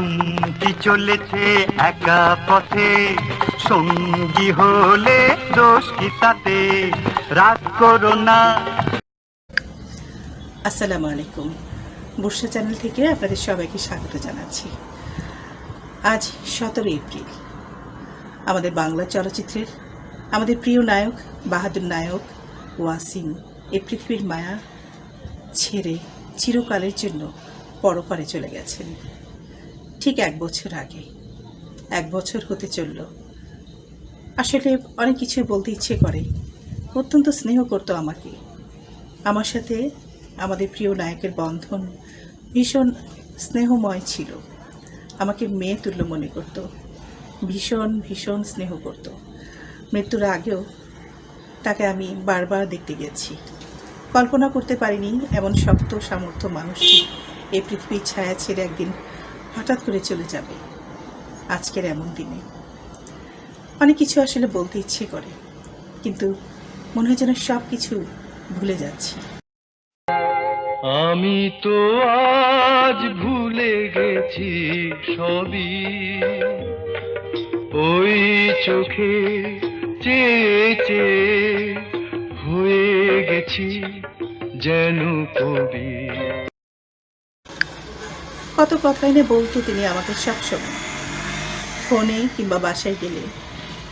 চুমকি চলেছে একা পথে। সঙ্গী হলে দোষ কি তাতে? রাগ করো না। আসসালামু আলাইকুম। বর্ষা চ্যানেল থেকে আপনাদের সবাইকে স্বাগত জানাচ্ছি। আজ সতেরো এপ্রিল। আমাদের বাংলা চলচ্চিত্রের আমাদের প্রিয় নায়ক, বাহাদুর নায়ক ওয়াসিম এ পৃথিবীর মায়া ছেড়ে চিরকালের জন্য পরপারে চলে গেছেন। ঠিক এক বছর আগে। এক বছর হতে চলল। আসলে অনেক কিছুই বলতে ইচ্ছে করে। অত্যন্ত স্নেহ করতো আমাকে। আমার সাথে আমাদের প্রিয় নায়কের বন্ধন ভীষণ স্নেহময় ছিল। আমাকে মেয়ে তুল্য মনে করত। ভীষণ ভীষণ স্নেহ করত। মৃত্যুর আগেও তাকে আমি বারবার দেখতে গেছি। কল্পনা করতে পারিনি এমন শক্ত, সামর্থ্য মানুষটি এই পৃথিবীর ছায়া ছেড়ে একদিন হঠাৎ করে চলে যাবে আজকের এমন দিনে। অনেক কিছু আসলে বলতে ইচ্ছে করে, কিন্তু মনে হয় যেন সব কিছু ভুলে যাচ্ছি। আমি তো আজ ভুলে গেছি সবই। ওই চোখে চেয়ে হয়ে গেছি যেন কবি। কত কথাই না বলতো তিনি আমাকে সবসময়। ফোনে কিংবা বাসায় গেলে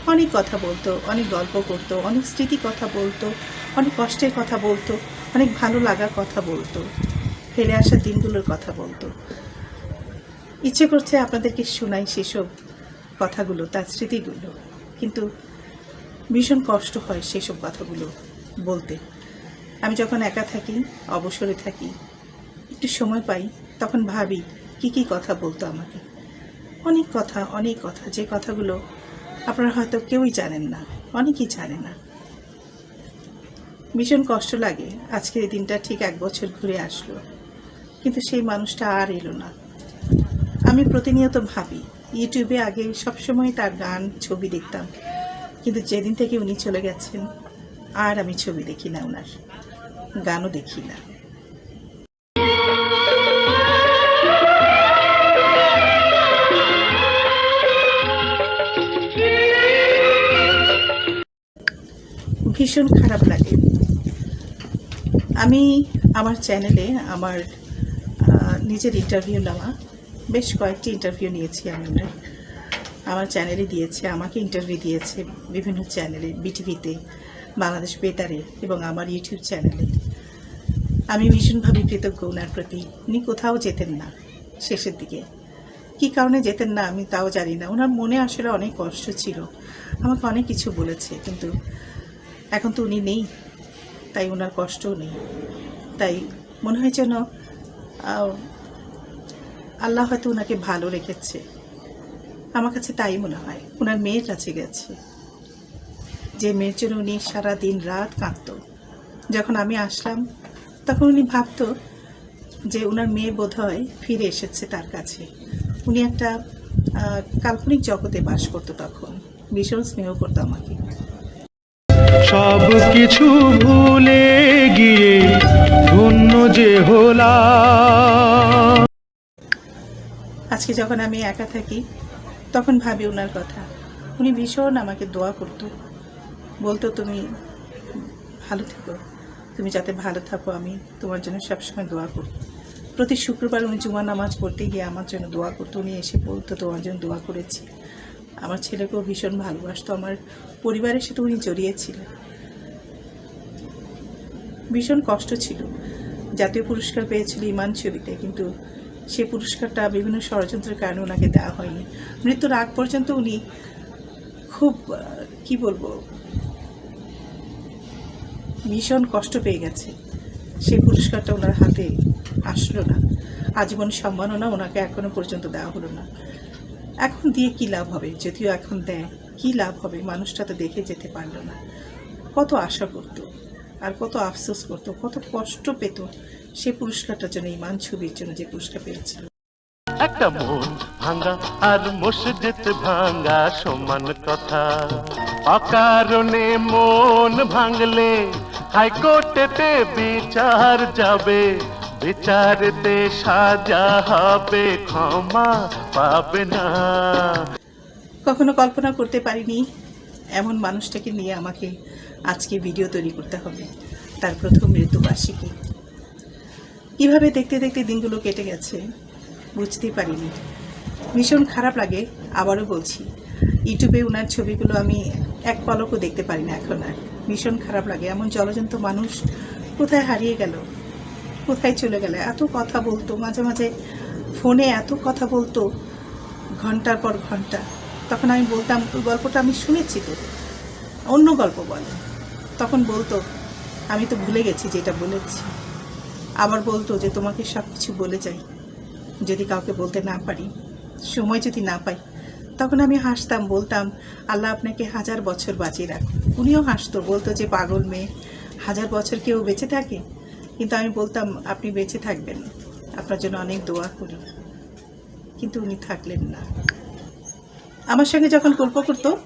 অনেক কথা বলতো, অনেক গল্প করতো, অনেক স্মৃতি কথা বলতো, অনেক কষ্টের কথা বলতো, অনেক ভালো লাগার কথা বলতো ফেলে আসা দিনগুলোর কথা বলতো। ইচ্ছে করছে আপনাদেরকে শোনাই সেসব কথাগুলো, তার স্মৃতিগুলো। কিন্তু ভীষণ কষ্ট হয় সেসব কথাগুলো বলতে। আমি যখন একা থাকি, অবসরে থাকি, একটু সময় পাই, তখন ভাবি কি কি কথা বলতো আমাকে? অনেক কথা অনেক কথা, যে কথাগুলো আপনারা হয়তো কেউই জানেন না, অনেকেই জানে না। ভীষণ কষ্ট লাগে আজকের এই দিনটা ঠিক এক বছর ঘুরে আসলো, কিন্তু সেই মানুষটা আর এলো না। আমি প্রতিনিয়ত ভাবি, ইউটিউবে আগে সবসময় তার গান, ছবি দেখতাম, কিন্তু যেদিন থেকে উনি চলে গেছেন, আর আমি ছবি দেখি না ওনার গানও দেখি না। ভীষণ খারাপ লাগে। আমি আমার চ্যানেলে আমার নিজের ইন্টারভিউ নেওয়া, বেশ কয়েকটি ইন্টারভিউ নিয়েছি আমি। আমার চ্যানেলে দিয়েছে, আমাকে ইন্টারভিউ দিয়েছে বিভিন্ন চ্যানেলে বিটিভিতে বাংলাদেশ বেতারে এবং আমার ইউটিউব চ্যানেলে। আমি ভীষণভাবে কৃতজ্ঞ ওনার প্রতি। উনি কোথাও যেতেন না শেষের দিকে। কী কারণে যেতেন না আমি তাও জানি না। ওনার মনে আসলে অনেক কষ্ট ছিল। আমাকে অনেক কিছু বলেছে, কিন্তু এখন তো উনি নেই, তাই ওনার কষ্টও নেই। তাই মনে হয় যেন আল্লাহ হয়তো ওনাকে ভালো রেখেছে। আমার কাছে তাই মনে হয় ওনার মেয়ের কাছে গেছে। যে মেয়ের জন্য উনি সারা দিন রাত কাঁদতো। যখন আমি আসলাম, তখন উনি ভাবতো যে ওনার মেয়ে বোধহয় ফিরে এসেছে তার কাছে। উনি একটা কাল্পনিক জগতে বাস করতো তখন। ভীষণ স্নেহ করতো আমাকে। সব কিছু ভুলে গিয়ে ধন্য যে হলাম। আজকে যখন আমি একা থাকি, তখন ভাবি ওনার কথা। উনি ভীষণ আমাকে দোয়া করতো। বলতো, তুমি ভালো থেকো। তুমি যাতে ভালো থাকো, আমি তোমার জন্য সবসময় দোয়া করি প্রতি শুক্রবার উনি জুমা নামাজ পড়তে গিয়ে আমার জন্য দোয়া করতো। উনি এসে বলতো, তোমার জন্য দোয়া করেছি। আমার ছেলেকেও ভীষণ ভালোবাসতো, আমার পরিবারের সাথে উনি জড়িয়েছিলেন। ভীষণ কষ্ট ছিল। জাতীয় পুরস্কার পেয়েছিল ইমান ছবিতে, কিন্তু সেই পুরস্কারটা বিভিন্ন ষড়যন্ত্রের কারণে ওনাকে দেওয়া হয়নি। মৃত্যুর আগ পর্যন্ত উনি খুব কি বলব, ভীষণ কষ্ট পেয়ে গেছে। সেই পুরস্কারটা ওনার হাতে আসলো না। আজীবন সম্মাননা ওনাকে এখনও পর্যন্ত দেওয়া হলো না। এখন দিয়ে কি লাভ হবে? যদিও এখন দেয়, কি লাভ হবে? মানুষটা তো দেখে যেতে পারল না। কত আশা করতো, আর কত আফসোস করতো, কত কষ্ট পেত সে পুরস্কারটার জন্য, ইমান ছবির জন্য যে পুরস্কার পেয়েছিল। একটা মন ভাঙ্গা আর মসজিদ ভাঙ্গা সমান কথা। অকারণে মন ভাঙলে হাইকোর্টেতে বিচার যাবে। বিচারতে সাজা হবে, ক্ষমা পাবে না। কখনো কল্পনা করতে পারিনি এমন মানুষটাকে নিয়ে আমাকে আজকে ভিডিও তৈরি করতে হবে, তার প্রথম মৃত্যুবার্ষিকী। কীভাবে দেখতে দেখতে দিনগুলো কেটে গেছে, বুঝতেই পারিনি। ভীষণ খারাপ লাগে, আবারও বলছি, ইউটিউবে ওনার ছবিগুলো আমি এক পলকও দেখতে পারি না এখন আর। ভীষণ খারাপ লাগে, এমন জলজন্ত মানুষ কোথায় হারিয়ে গেল? কোথায় চলে গেল? এত কথা বলতো, মাঝে মাঝে ফোনে এত কথা বলতো, ঘণ্টার পর ঘণ্টা। তখন আমি বলতাম ওই গল্পটা আমি শুনেছি তো। অন্য গল্প বলে। তখন বলতো, আমি তো ভুলে গেছি যেটা বলেছি। আবার বলতো যে, তোমাকে সব কিছু বলে যাই, যদি কাউকে বলতে না পারি, সময় যদি না পাই। তখন আমি হাসতাম, বলতাম, আল্লাহ আপনাকে হাজার বছর বাঁচিয়ে রাখ উনিও হাসতো, বলতো যে, পাগল মেয়ে, হাজার বছর কেউ বেঁচে থাকে? কিন্তু আমি বলতাম, আপনি বেঁচে থাকবেন। আপনার জন্য অনেক দোয়া করি। কিন্তু উনি থাকলেন না। আমার সঙ্গে যখন গল্প করতো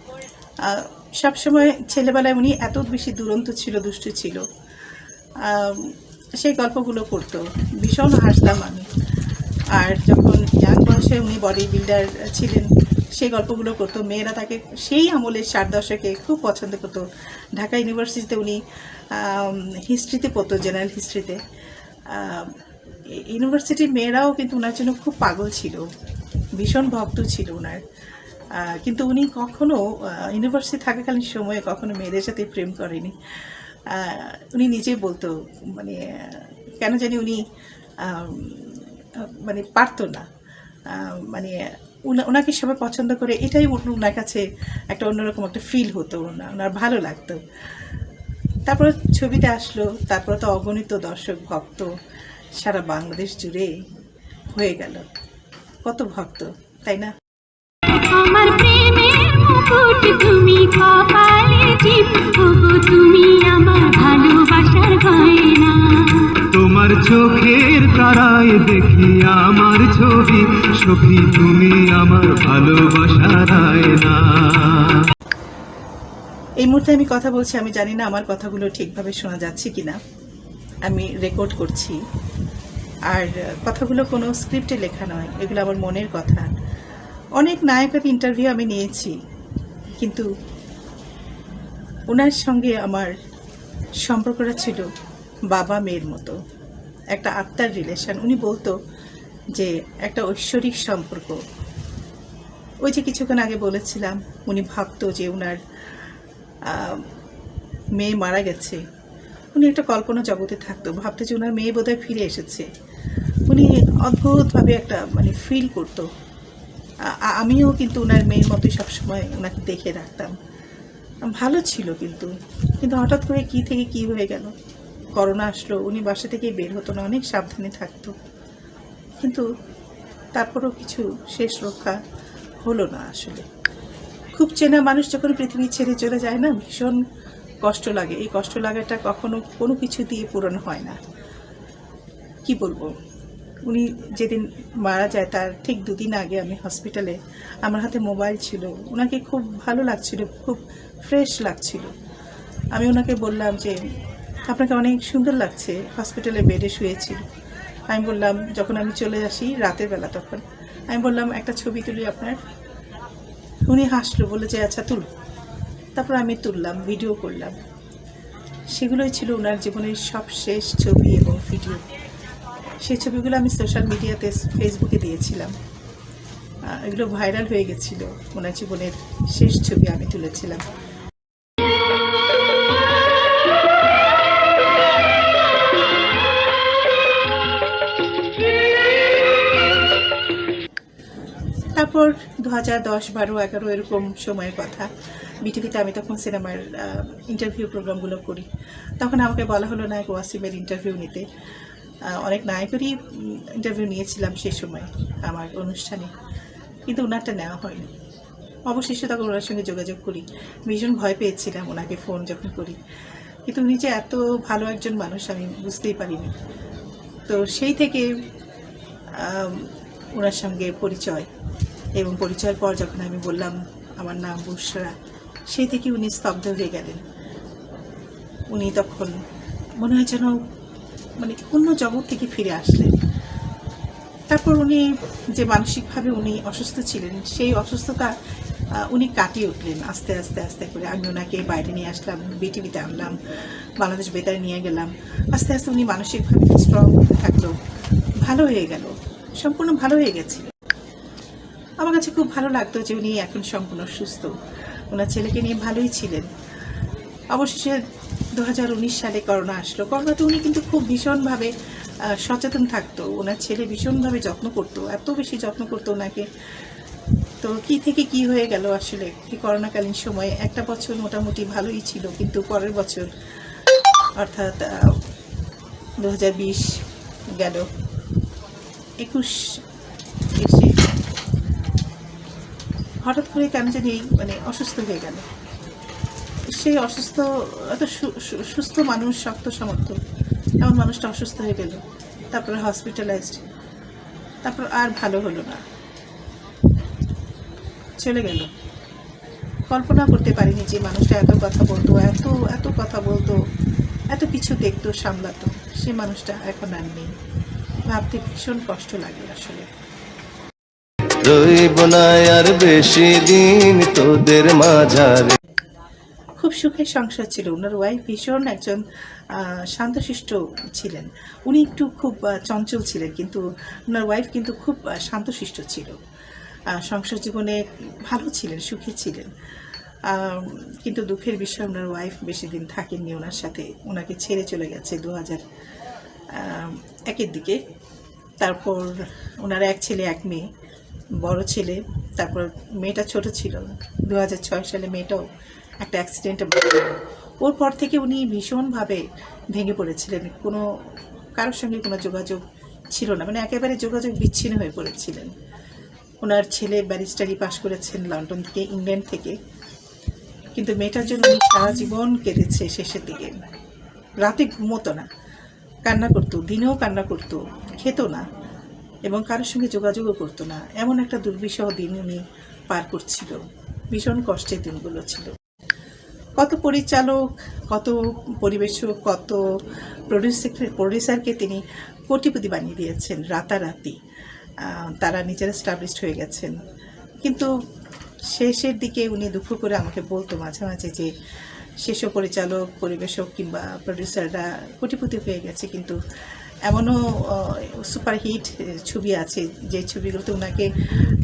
সবসময় ছেলেবেলায় উনি এত বেশি দুরন্ত ছিল, দুষ্টু ছিল। সেই গল্পগুলো করতো। ভীষণ হাসতাম আমি। আর যখন ইয়াং বয়সে উনি বডি বিল্ডার ছিলেন সেই গল্পগুলো করতো। মেয়েরা তাকে সেই আমলের ষাট দশকে খুব পছন্দ করতো। ঢাকা ইউনিভার্সিটিতে উনি হিস্ট্রিতে পড়তো, জেনারেল হিস্ট্রিতে। ইউনিভার্সিটির মেয়েরাও কিন্তু ওনার জন্য খুব পাগল ছিল। ভীষণ ভক্ত ছিল ওনার কিন্তু উনি কখনো ইউনিভার্সিটি থাকাকালীন সময়ে কখনো মেয়েদের সাথে প্রেম করেনি। উনি নিজেই বলতো মানে কেন জানি উনি মানে পারতো না। মানে ওনাকে সবাই পছন্দ করে, এটাই ওন- ওনার কাছে একটা অন্যরকম একটা ফিল হতো ওনা- ওনার ভালো লাগতো। তারপর ছবিতে আসলো, তারপর তো অগণিত দর্শক, ভক্ত, সারা বাংলাদেশ জুড়ে হয়ে গেল। কত ভক্ত, তাই না? তুমি আমার ভালোবাসার তোমার চোখের তারায় দেখি আমার ছবি, সখী, তুমি আমার ভালোবাসার আয়না। এই মুহূর্তে আমি কথা বলছি, আমি জানি না আমার কথাগুলো ঠিকভাবে শোনা যাচ্ছে কিনা। আমি রেকর্ড করছি। আর কথাগুলো কোনো স্ক্রিপ্টে লেখা নয়, এগুলো আমার মনের কথা। অনেক নায়কের ইন্টারভিউ আমি নিয়েছি, কিন্তু ওনার সঙ্গে আমার সম্পর্কটা ছিল বাবা মেয়ের মতো। একটা আত্মার রিলেশন উনি বলতো যে, একটা ঐশ্বরিক সম্পর্ক। ওই যে কিছুক্ষণ আগে বলেছিলাম, উনি ভাবতো যে ওনার মেয়ে মারা গেছে। উনি একটা কল্পনা জগতে থাকতো, ভাবতো যে ওনার মেয়ে বোধহয় ফিরে এসেছে। উনি অদ্ভুতভাবে একটা মানে ফিল করতো। আমিও কিন্তু ওনার মেয়ের মতোই সবসময় ওনাকে দেখে রাখতাম। ভালো ছিল কিন্তু। কিন্তু হঠাৎ করে কি থেকে কি হয়ে গেল? করোনা আসলো, উনি বাসা থেকে বের হতো না, অনেক সাবধানে থাকতো। কিন্তু তারপরও কিছু শেষ রক্ষা হলো না আসলে। খুব চেনা মানুষ যখন পৃথিবী ছেড়ে চলে যায় না, ভীষণ কষ্ট লাগে। এই কষ্ট লাগাটা কখনো কোনো কিছু দিয়ে পূরণ হয় না। কি বলব? উনি যেদিন মারা যায়, তার ঠিক দুদিন আগে আমি হসপিটালে, আমার হাতে মোবাইল ছিল। ওনাকে খুব ভালো লাগছিল, খুব ফ্রেশ লাগছিল। আমি ওনাকে বললাম যে আপনাকে অনেক সুন্দর লাগছে হসপিটালে বেডে শুয়েছিল আমি বললাম, যখন আমি চলে আসি রাতের বেলা তখন, আমি বললাম, একটা ছবি তুলি আপনার। উনি হাসলো বলে যে আচ্ছা তুল। তারপর আমি তুললাম, ভিডিও করলাম। সেগুলোই ছিল ওনার জীবনের সব শেষ ছবি এবং ভিডিও। সেই ছবিগুলো আমি সোশ্যাল মিডিয়াতে, ফেসবুকে দিয়েছিলাম। এগুলো ভাইরাল হয়ে গেছিল। ওনার জীবনের শেষ ছবি আমি তুলেছিলাম। তারপর দু হাজার দশ বারো এগারো এরকম সময়ের কথা। বিটিভিতে আমি তখন সিনেমার ইন্টারভিউ প্রোগ্রামগুলো করি। তখন আমাকে বলা হলো, নায়ক ওয়াসিমের ইন্টারভিউ নিতে। অনেক নায়কেরই ইন্টারভিউ নিয়েছিলাম সেই সময় আমার অনুষ্ঠানে। কিন্তু ওনারটা নেওয়া হয়নি। অবশেষে তখন ওনার সঙ্গে যোগাযোগ করি। ভীষণ ভয় পেয়েছিলাম ওনাকে ফোন যখন করি। কিন্তু উনি যে এত ভালো একজন মানুষ, আমি বুঝতেই পারিনি। তো সেই থেকে ওনার সঙ্গে পরিচয়। এবং পরিচয়ের পর যখন আমি বললাম আমার নাম বুসরা সেই থেকে উনি স্তব্ধ হয়ে গেলেন। উনি তখন মনে হয় যেন মানে অন্য জগৎ থেকে ফিরে আসলেন। তারপর উনি যে মানসিকভাবে উনি অসুস্থ ছিলেন, সেই অসুস্থতা উনি কাটিয়ে উঠলেন আস্তে আস্তে আস্তে করে। আমি ওনাকে বাইরে নিয়ে আসলাম, বিটিভিতে আনলাম, বাংলাদেশ বেতারে নিয়ে গেলাম। আস্তে আস্তে উনি মানসিকভাবে স্ট্রং থাকল, ভালো হয়ে গেল, সম্পূর্ণ ভালো হয়ে গেছে আমার কাছে খুব ভালো লাগতো যে উনি এখন সম্পূর্ণ সুস্থ। ওনার ছেলেকে নিয়ে ভালোই ছিলেন। অবশেষে দু সালে করোনা আসলো। করোনাতে উনি কিন্তু খুব ভীষণভাবে সচেতন থাকতো। ওনার ছেলে ভীষণভাবে যত্ন করতো, এত বেশি যত্ন করতো ওনাকে। তো কি থেকে কি হয়ে গেল আসলে এই করোনাকালীন সময়ে? একটা বছর মোটামুটি ভালোই ছিল, কিন্তু পরের বছর, অর্থাৎ দু হাজার বিশ গেল। একুশ এসে হঠাৎ করে কেন জানি এই মানে অসুস্থ হয়ে গেল। সেই অসুস্থ এত সুস্থ মানুষ, শক্ত সমর্থ এমন মানুষটা অসুস্থ হয়ে গেল, তারপরে হসপিটালাইজড তারপর আর ভালো হলো না। চলে গেল। কল্পনা করতে পারিনি যে মানুষটা এত কথা বলতো, এত এত কথা বলতো, এত কিছু দেখতো, সামলাতো। সে মানুষটা এখন আর নেই। ভাবতে ভীষণ কষ্ট লাগে আসলে। রইব না আর বেশি দিন তোদের মাঝারে। খুব সুখের সংসার ছিল। ওনার ওয়াইফ ভীষণ একজন শান্তশিষ্ট ছিলেন। উনি একটু খুব চঞ্চল ছিলেন কিন্তু ওনার ওয়াইফ কিন্তু খুব শান্তশিষ্ট ছিল। সংসার জীবনে ভালো ছিলেন, সুখী ছিলেন। কিন্তু দুঃখের বিষয় ওনার ওয়াইফ বেশি দিন থাকেননি ওনার সাথে। ওনাকে ছেড়ে চলে গেছে দু হাজার একের দিকে। তারপর ওনার এক ছেলে, এক মেয়ে। বড় ছেলে, তারপর মেয়েটা ছোট ছিল। দু হাজার ছয় সালে মেয়েটাও একটা অ্যাক্সিডেন্টে। ওর পর থেকে উনি ভীষণভাবে ভেঙে পড়েছিলেন। কোনো, কারোর সঙ্গে কোনো যোগাযোগ ছিল না। মানে একেবারে যোগাযোগ বিচ্ছিন্ন হয়ে পড়েছিলেন। ওনার ছেলে ব্যারিস্টারি পাশ করেছেন লন্ডন থেকে, ইংল্যান্ড থেকে। কিন্তু মেয়েটার জন্য উনি সারা জীবন কেঁদেছে শেষের দিকে। রাতে ঘুমোতো না। কান্না করতো, দিনেও কান্না করতো, খেত না। এবং কারোর সঙ্গে যোগাযোগও করতো না। এমন একটা দুর্বিষহ দিন উনি পার করছিল। ভীষণ কষ্টের দিনগুলো ছিল। কত পরিচালক, কত পরিবেশক কত প্রডিউসার প্রডিউসারকে তিনি কোটিপতি বানিয়ে দিয়েছেন রাতারাতি। তারা নিজেরা স্টাবলিশড হয়ে গেছেন। কিন্তু শেষের দিকে উনি দুঃখ করে আমাকে বলতো মাঝে মাঝে যে, সেসব পরিচালক, পরিবেশক কিংবা প্রডিউসাররা কোটিপতি হয়ে গেছে, কিন্তু এমনও সুপারহিট ছবি আছে, যে ছবিগুলোতে ওনাকে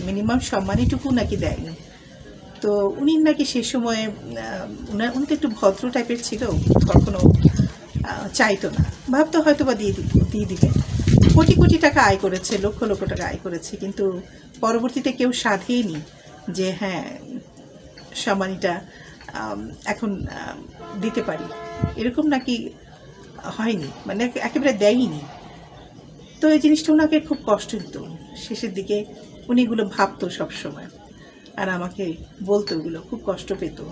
মিনিমাম সম্মানীটুকু নাকি দেয়নি। তো উনি নাকি সেই সময়ে উনার, উনি তো একটু ভদ্র টাইপের ছিল, কখনো চাইতো না। ভাবতো হয়তো বা দিয়ে দিব দিয়ে দিবে। কোটি কোটি টাকা আয় করেছে, লক্ষ লক্ষ টাকা আয় করেছে, কিন্তু পরবর্তীতে কেউ সাধেনি যে হ্যাঁ সম্মানীটা এখন দিতে পারি। এরকম নাকি হয়নি মানে একে- একেবারে দেয়নি। তো এই জিনিসটা ওনাকে খুব কষ্ট দিত। শেষের দিকে উনি এগুলো ভাবতো সবসময়। আর আমাকে বলতো ওগুলো খুব কষ্ট পেত।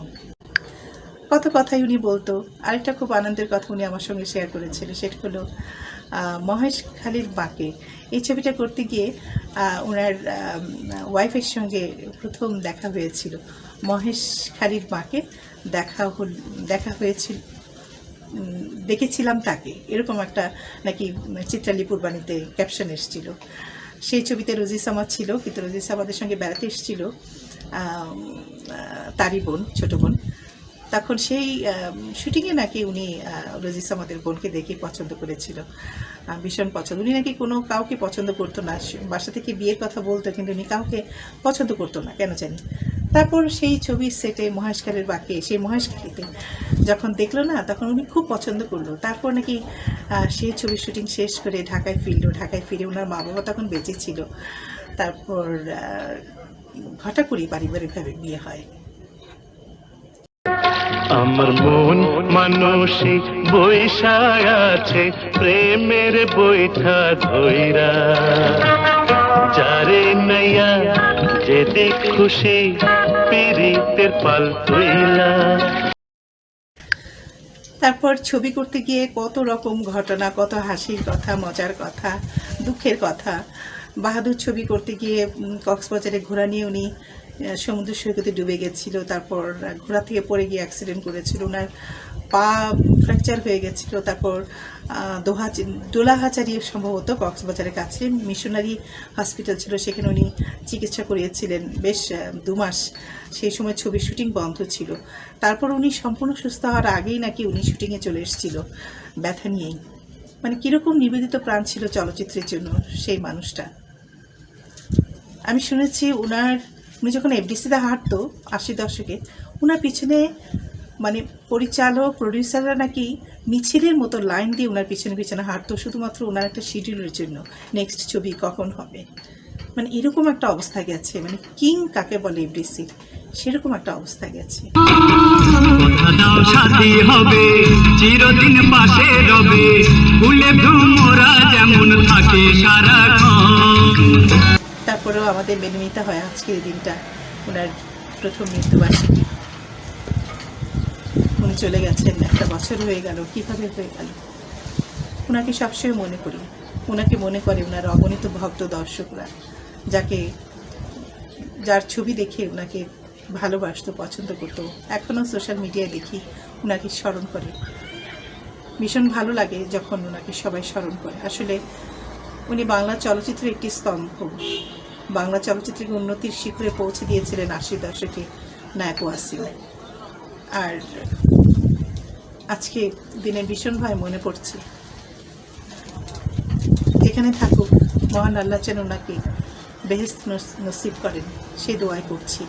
কত কথাই উনি বলতো। আরেকটা খুব আনন্দের কথা উনি আমার সঙ্গে শেয়ার করেছিল সেটা হলো মহেশ খালির বাঁকে। এই ছবিটা করতে গিয়ে ওনার ওয়াইফের সঙ্গে প্রথম দেখা হয়েছিল। মহেশ খালির বাঁকে দেখা হল দেখা হয়েছিল। দেখেছিলাম তাকে। এরকম একটা নাকি চিত্রালী পূর্বাণীতে ক্যাপশন এসেছিল। সেই ছবিতে রোজিস আমার ছিল, কিন্তু রোজিস আমাদের সঙ্গে বেড়াতে এসেছিল তারই বোন, ছোটো বোন। তখন সেই শুটিংয়ে নাকি উনি রোজিস বোনকে দেখে পছন্দ করেছিল। ভীষণ পছন্দ। উনি নাকি কোনো কাউকে পছন্দ করতো না। বাসা থেকে বিয়ের কথা বলতো, কিন্তু উনি কাউকে পছন্দ করতো না। কেন জানি? তারপর সেই ছবির সেটে মহেশখালের বাকি, সেই মহেশখালীতে যখন দেখল না, তখন উনি খুব পছন্দ করল। তারপর নাকি সেই ছবির শুটিং শেষ করে ঢাকায় ফিরলো। ঢাকায় ফিরে ওনার মা বাবা তখন বেঁচে ছিল। তারপর ঘটা করেই পারিবারিকভাবে বিয়ে হয়। আমার মন মানুষই বৈশায় আছে, প্রেমের বৈঠা ধৈরা। যারে নাইয়া তারপর ছবি করতে গিয়ে কত রকম ঘটনা, কত হাসির কথা, মজার কথা, দুঃখের কথা। বাহাদুর ছবি করতে গিয়ে কক্সবাজারে ঘোরা নিয়ে উনি সমুদ্র সৈকতে ডুবে গেছিল, তারপর ঘোড়া থেকে পড়ে গিয়ে অ্যাক্সিডেন্ট করেছিল ওনার পা ফ্র্যাকচার হয়ে গেছিল, তারপর দোহা দোলাহাচারি সম্ভবত কক্সবাজারের কাছে মিশনারি হসপিটাল ছিল, সেখানে উনি চিকিৎসা করিয়েছিলেন বেশ দু মাস। সেই সময় ছবির শুটিং বন্ধ ছিল। তারপর উনি সম্পূর্ণ সুস্থ হওয়ার আগেই নাকি উনি শুটিংয়ে চলে এসেছিল, ব্যথা নিয়েই। মানে কীরকম নিবেদিত প্রাণ ছিল চলচ্চিত্রের জন্য সেই মানুষটা। আমি শুনেছি ওনার উনি যখন এফডিসিতে হাঁটতো আশি দশকে ওনার পিছনে মানে পরিচালক প্রডিউসাররা নাকি মিছিলের মতো লাইন দিয়ে ওনার পিছনে পিছনে হাঁটতো, শুধুমাত্র ওনার একটা শিডিউলের জন্য নেক্সট ছবি কখন হবে? মানে এরকম একটা অবস্থা গেছে মানে কিং কাকে বলে এফডিসির? সেরকম একটা অবস্থা গেছে। হবে তারপরেও আমাদের মেনে নিতে হয় আজকের দিনটা। ওনার প্রথম মৃত্যুবার্ষিকী। উনি চলে গেছেন, একটা বছর হয়ে গেল, কীভাবে হয়ে গেল? ওনাকে সবসময় মনে করি। ওনাকে মনে করে ওনার অগণিত ভক্ত দর্শকরা, যাকে, যার ছবি দেখে ওনাকে ভালোবাসতো, পছন্দ করতো। এখনও সোশ্যাল মিডিয়ায় দেখি ওনাকে স্মরণ করে। ভীষণ ভালো লাগে যখন ওনাকে সবাই স্মরণ করে। আসলে উনি বাংলা চলচ্চিত্রের একটি স্তম্ভ। বাংলা চলচ্চিত্রের উন্নতির শিখরে পৌঁছে দিয়েছিলেন আশি দশকে নায়ক ওয়াসিম। আর আজকে দিনে ভীষণ ভীষণভাবে মনে পড়ছে। এখানে থাকুক, মহান আল্লাহ যেন ওনাকে বেহেস্ত নসিব করেন, সে দোয়াই করছি।